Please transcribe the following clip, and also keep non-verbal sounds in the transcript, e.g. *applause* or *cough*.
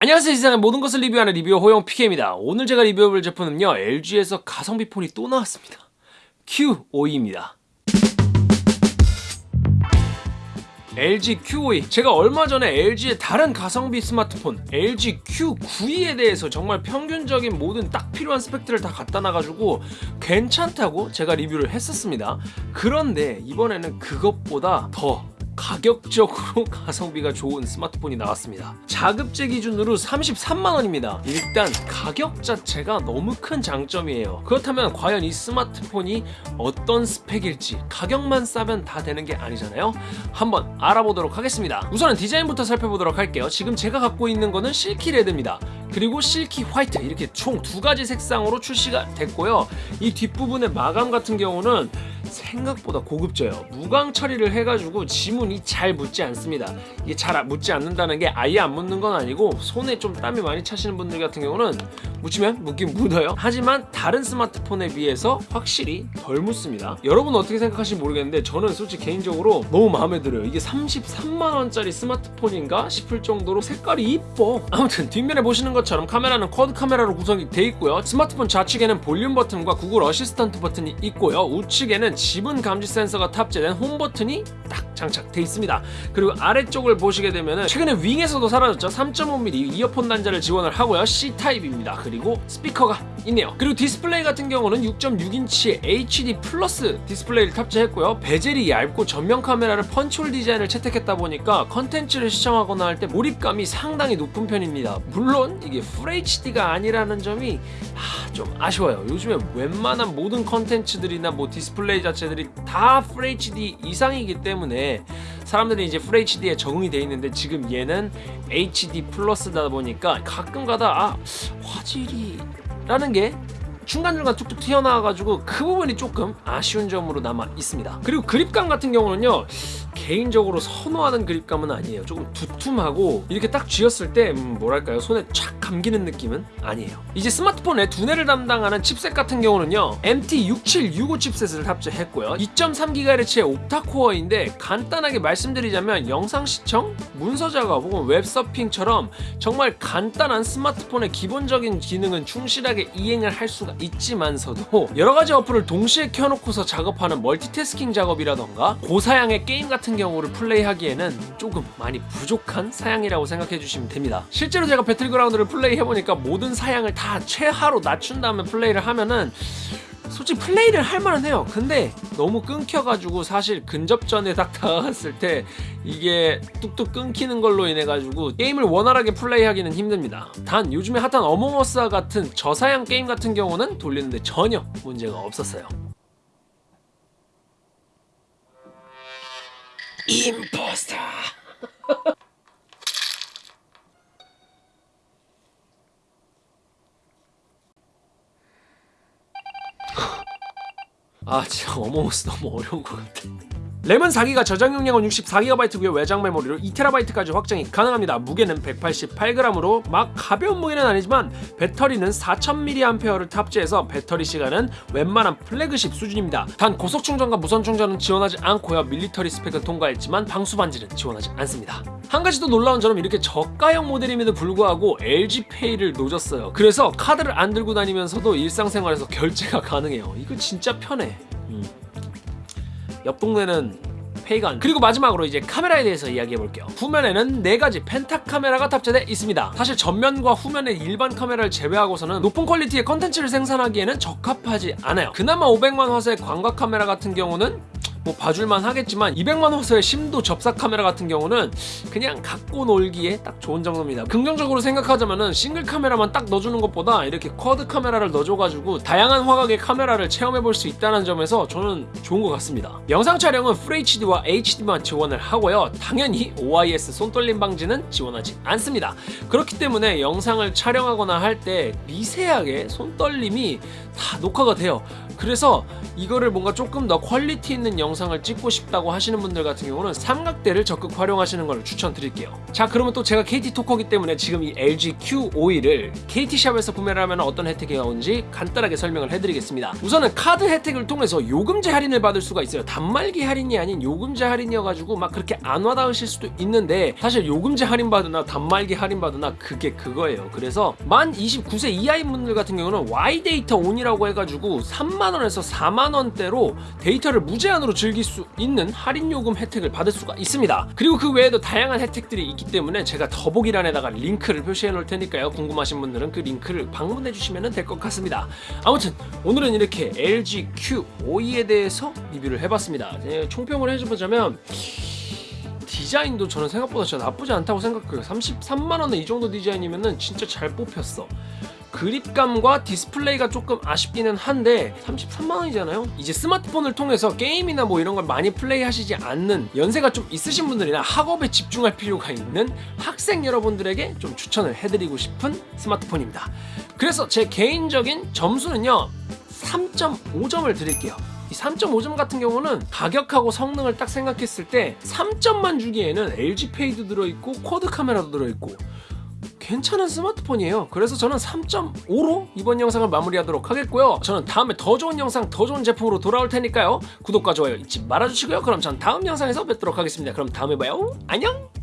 안녕하세요. 세상의 모든 것을 리뷰하는 리뷰어 호영 PK입니다. 오늘 제가 리뷰해볼 제품은요 LG에서 가성비 폰이 또 나왔습니다. Q52입니다. LG Q52 제가 얼마 전에 LG의 다른 가성비 스마트폰 LG Q92에 대해서 정말 평균적인 모든 딱 필요한 스펙들을 다 갖다 놔가지고 괜찮다고 제가 리뷰를 했었습니다. 그런데 이번에는 그것보다 더 가격적으로 *laughs* 가성비가 좋은 스마트폰이 나왔습니다. 자급제 기준으로 33만원입니다. 일단 가격 자체가 너무 큰 장점이에요. 그렇다면 과연 이 스마트폰이 어떤 스펙일지 가격만 싸면 다 되는 게 아니잖아요? 한번 알아보도록 하겠습니다. 우선은 디자인부터 살펴보도록 할게요. 지금 제가 갖고 있는 거는 실키 레드입니다. 그리고 실키 화이트 이렇게 총 두 가지 색상으로 출시가 됐고요. 이 뒷부분의 마감 같은 경우는 생각보다 고급져요. 무광 처리를 해가지고 지문이 잘 묻지 않습니다. 이게 잘 묻지 않는다는 게 아예 안 묻는 건 아니고 손에 좀 땀이 많이 차시는 분들 같은 경우는 묻히면 묻긴 묻어요. 하지만 다른 스마트폰에 비해서 확실히 덜 묻습니다. 여러분 어떻게 생각하실지 모르겠는데 저는 솔직히 개인적으로 너무 마음에 들어요. 이게 33만원짜리 스마트폰인가 싶을 정도로 색깔이 이뻐. 아무튼 뒷면에 보시는 것처럼 카메라는 quad 카메라로 구성이 돼 있고요. 스마트폰 좌측에는 볼륨 버튼과 구글 어시스턴트 버튼이 있고요. 우측에는 지문 감지 센서가 탑재된 홈 버튼이 딱 장착돼 있습니다. 그리고 아래쪽을 보시게 되면 최근에 윙에서도 사라졌죠. 3.5mm 이어폰 단자를 지원을 하고요. C타입입니다. 그리고 스피커가 있네요. 그리고 디스플레이 같은 경우는 6.6인치의 HD plus 디스플레이를 탑재했고요. 베젤이 얇고 전면 카메라를 punch hole 디자인을 채택했다 보니까 컨텐츠를 시청하거나 할 때 몰입감이 상당히 높은 편입니다. 물론 이게 FHD가 아니라는 점이 아, 좀 아쉬워요. 요즘에 웬만한 모든 컨텐츠들이나 뭐 디스플레이 자체들이 다 FHD 이상이기 때문에 사람들이 이제 FHD에 적응이 돼 있는데 지금 얘는 HD 플러스다 보니까 가끔가다 아 화질이 라는 게 중간중간 툭툭 튀어나와가지고 그 부분이 조금 아쉬운 점으로 남아 있습니다. 그리고 그립감 같은 경우는요 개인적으로 선호하는 그립감은 아니에요. 조금 두툼하고 이렇게 딱 쥐었을 때 음, 뭐랄까요? 손에 촥 감기는 느낌은 아니에요. 이제 스마트폰의 두뇌를 담당하는 칩셋 같은 경우는요 MT6765 칩셋을 탑재했고요. 2.3GHz의 옵타코어인데 간단하게 말씀드리자면 영상 시청, 문서 작업 혹은 웹서핑처럼 정말 간단한 스마트폰의 기본적인 기능은 충실하게 이행을 할 수가 있지만서도 *laughs* 여러가지 어플을 동시에 켜놓고서 작업하는 멀티태스킹 작업이라던가 고사양의 게임 같은 경우를 플레이하기에는 조금 많이 부족한 사양이라고 생각해 주시면 됩니다. 실제로 제가 배틀그라운드를 플레이해보니까 모든 사양을 다 최하로 낮춘 다음에 플레이를 하면은 솔직히 플레이를 할만은 해요. 근데 너무 끊겨가지고 사실 근접전에 딱 다가갔을 때 이게 뚝뚝 끊기는 걸로 인해 가지고 게임을 원활하게 플레이하기는 힘듭니다. 단 요즘에 핫한 어몽어스와 같은 저사양 게임 같은 경우는 돌리는데 전혀 문제가 없었어요. 임포스터 아 진짜 어몽어스 너무 어려운 것 같아 램은 4기가 저장 용량은 64GB고요 외장 메모리로 2TB까지 확장이 가능합니다. 무게는 188g으로 막 가벼운 무게는 아니지만 배터리는 4000mAh를 탑재해서 배터리 시간은 웬만한 플래그십 수준입니다. 단 고속 충전과 무선 충전은 지원하지 않고요. military 스펙은 통과했지만 방수 방진은 지원하지 않습니다. 한 가지 더 놀라운 점은 이렇게 저가형 모델임에도 불구하고 LG페이를 넣어줬어요. 그래서 카드를 안 들고 다니면서도 일상생활에서 결제가 가능해요. 이거 진짜 편해. 음. 옆 동네는 페이가 안 그리고 마지막으로 이제 카메라에 대해서 이야기해 볼게요. 후면에는 4가지 penta 카메라가 탑재되어 있습니다. 사실 전면과 후면의 일반 카메라를 제외하고서는 높은 quality의 컨텐츠를 생산하기에는 적합하지 않아요. 그나마 500만 화소의 광각 카메라 같은 경우는 뭐 봐줄만 하겠지만 200만 화소의 심도 접사 카메라 같은 경우는 그냥 갖고 놀기에 딱 좋은 정도입니다. 긍정적으로 생각하자면은 싱글 카메라만 딱 넣어주는 것보다 이렇게 quad 카메라를 넣어줘가지고 다양한 화각의 카메라를 체험해볼 수 있다는 점에서 저는 좋은 것 같습니다. 영상 촬영은 FHD와 HD만 지원을 하고요. 당연히 OIS 손떨림 방지는 지원하지 않습니다. 그렇기 때문에 영상을 촬영하거나 할 때 미세하게 손떨림이 다 녹화가 돼요 그래서 이거를 뭔가 조금 더 quality 있는 영상을 찍고 싶다고 하시는 분들 같은 경우는 삼각대를 적극 활용하시는 걸 추천드릴게요. 자, 그러면 또 제가 KT 토커기 때문에 지금 이 LG Q52를 KT샵에서 구매를 하면 어떤 혜택이 나오는지 간단하게 설명을 해드리겠습니다. 우선은 카드 혜택을 통해서 요금제 할인을 받을 수가 있어요. 단말기 할인이 아닌 요금제 할인이어가지고 막 그렇게 안 와닿으실 수도 있는데 사실 요금제 할인 받으나 단말기 할인 받으나 그게 그거예요. 그래서 만 29세 이하인 분들 같은 경우는 Y 데이터 온이라고 해가지고 3만 원에서 4만 원대로 데이터를 무제한으로 즐길 수 있는 할인 요금 혜택을 받을 수가 있습니다. 그리고 그 외에도 다양한 혜택들이 있기 때문에 제가 더보기란에다가 링크를 표시해 놓을 테니까요. 궁금하신 분들은 그 링크를 방문해 주시면 될 것 같습니다. 아무튼 오늘은 이렇게 LG Q52에 대해서 리뷰를 해봤습니다. 예, 총평을 해보자면 디자인도 저는 생각보다 진짜 나쁘지 않다고 생각해요. 33만 원에 이 정도 디자인이면 은 진짜 잘 뽑혔어. 그립감과 디스플레이가 조금 아쉽기는 한데 33만 원이잖아요. 이제 스마트폰을 통해서 게임이나 뭐 이런 걸 많이 플레이하시지 않는 연세가 좀 있으신 분들이나 학업에 집중할 필요가 있는 학생 여러분들에게 좀 추천을 해드리고 싶은 스마트폰입니다. 그래서 제 개인적인 점수는요 3.5점을 드릴게요. 이 3.5점 같은 경우는 가격하고 성능을 딱 생각했을 때 3점만 주기에는 LG 페이도 들어있고 쿼드 카메라도 들어있고 괜찮은 스마트폰이에요. 그래서 저는 3.5로 이번 영상을 마무리하도록 하겠고요. 저는 다음에 더 좋은 영상, 더 좋은 제품으로 돌아올 테니까요. 구독과 좋아요 잊지 말아주시고요. 그럼 전 다음 영상에서 뵙도록 하겠습니다. 그럼 다음에 봐요. 안녕!